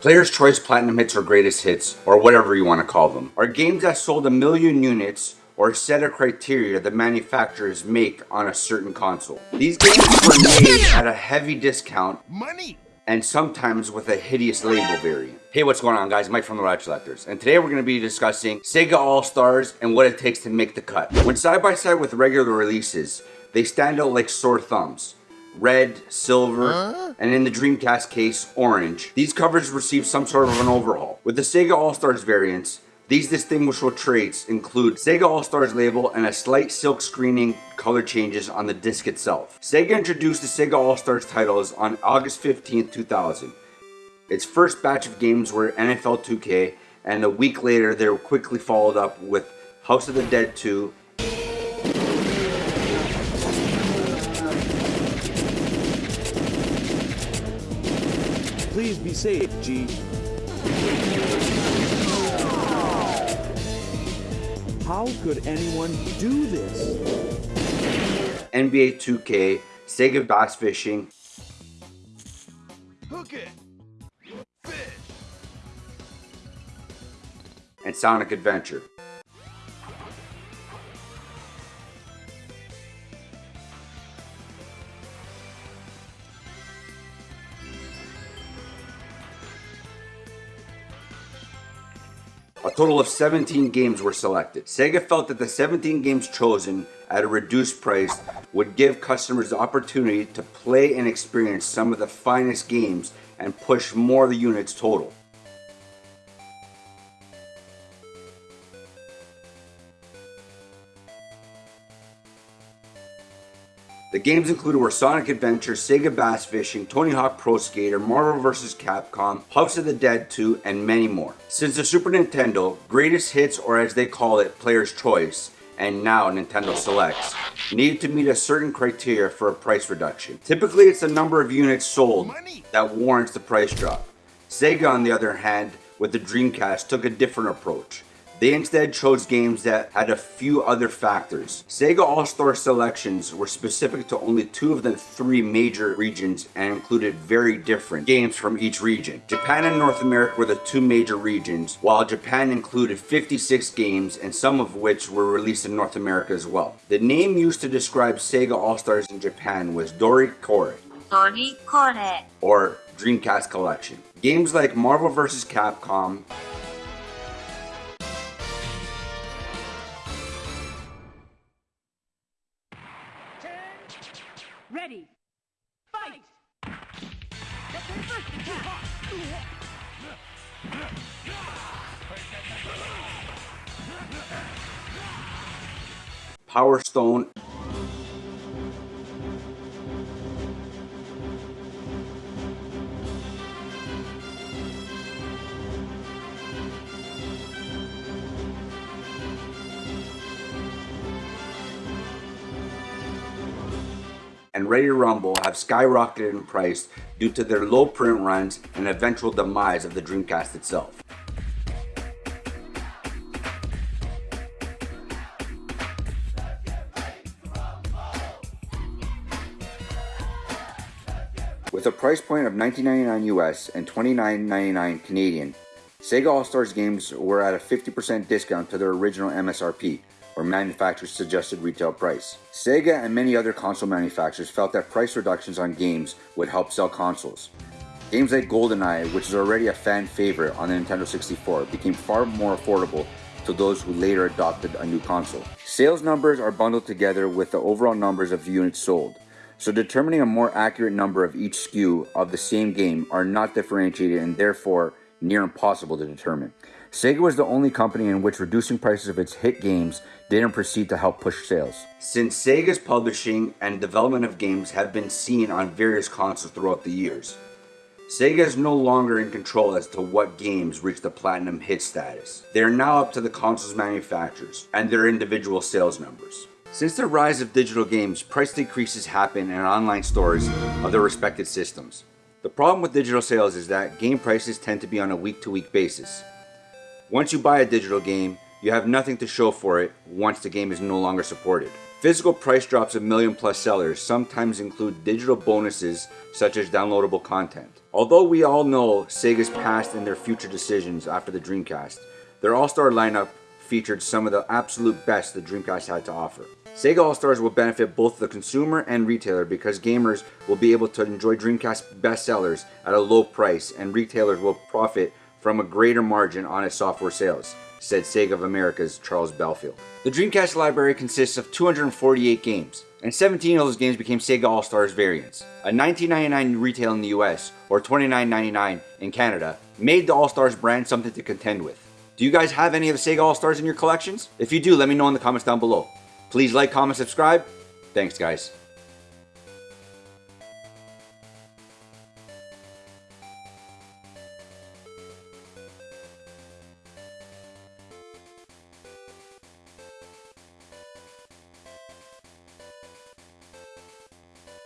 Player's Choice Platinum Hits or Greatest Hits, or whatever you want to call them, are games that sold a million units or a set of criteria the manufacturers make on a certain console. These games were made at a heavy discount Money! and sometimes with a hideous label variant. Hey, what's going on guys? Mike from The Rad Selectors. And today we're going to be discussing Sega All-Stars and what it takes to make the cut. When side by side with regular releases, they stand out like sore thumbs red, silver, huh? and in the Dreamcast case, orange. These covers received some sort of an overhaul. With the Sega All-Stars variants, these distinguishable traits include Sega All-Stars label and a slight silk screening color changes on the disc itself. Sega introduced the Sega All-Stars titles on August 15, 2000. Its first batch of games were NFL 2K, and a week later they were quickly followed up with House of the Dead 2 Please be safe, G. How could anyone do this? NBA 2K, Sega Bass Fishing. Hook it! Fish! And Sonic Adventure. Total of 17 games were selected. Sega felt that the 17 games chosen at a reduced price would give customers the opportunity to play and experience some of the finest games and push more of the units total. The games included were Sonic Adventure, Sega Bass Fishing, Tony Hawk Pro Skater, Marvel vs. Capcom, House of the Dead 2, and many more. Since the Super Nintendo, Greatest Hits, or as they call it, Player's Choice, and now Nintendo Selects, needed to meet a certain criteria for a price reduction. Typically, it's the number of units sold that warrants the price drop. Sega, on the other hand, with the Dreamcast, took a different approach. They instead chose games that had a few other factors. Sega All-Star selections were specific to only two of the three major regions and included very different games from each region. Japan and North America were the two major regions, while Japan included 56 games and some of which were released in North America as well. The name used to describe Sega All-Stars in Japan was Dori Kore. Dori Kore. Or Dreamcast Collection. Games like Marvel vs. Capcom, Ready. Fight! first attack! Power Stone and Ready to Rumble have skyrocketed in price due to their low print runs and eventual demise of the Dreamcast itself. With a price point of $19.99 US and $29.99 Canadian, Sega All-Stars games were at a 50% discount to their original MSRP, or manufacturer's suggested retail price. Sega and many other console manufacturers felt that price reductions on games would help sell consoles. Games like GoldenEye, which is already a fan favorite on the Nintendo 64, became far more affordable to those who later adopted a new console. Sales numbers are bundled together with the overall numbers of units sold, so determining a more accurate number of each SKU of the same game are not differentiated and therefore near impossible to determine. Sega was the only company in which reducing prices of its hit games didn't proceed to help push sales. Since Sega's publishing and development of games have been seen on various consoles throughout the years, Sega is no longer in control as to what games reach the platinum hit status. They are now up to the console's manufacturers and their individual sales numbers. Since the rise of digital games, price decreases happen in online stores of their respective systems. The problem with digital sales is that game prices tend to be on a week-to-week -week basis. Once you buy a digital game, you have nothing to show for it once the game is no longer supported. Physical price drops of million plus sellers sometimes include digital bonuses such as downloadable content. Although we all know Sega's past and their future decisions after the Dreamcast, their All Star lineup featured some of the absolute best the Dreamcast had to offer. Sega All Stars will benefit both the consumer and retailer because gamers will be able to enjoy Dreamcast bestsellers at a low price and retailers will profit from a greater margin on its software sales, said Sega of America's Charles Bellfield. The Dreamcast library consists of 248 games, and 17 of those games became Sega All Stars variants. A $19.99 retail in the US or $29.99 in Canada made the All Stars brand something to contend with. Do you guys have any of the Sega All Stars in your collections? If you do, let me know in the comments down below. Please like, comment, subscribe. Thanks, guys.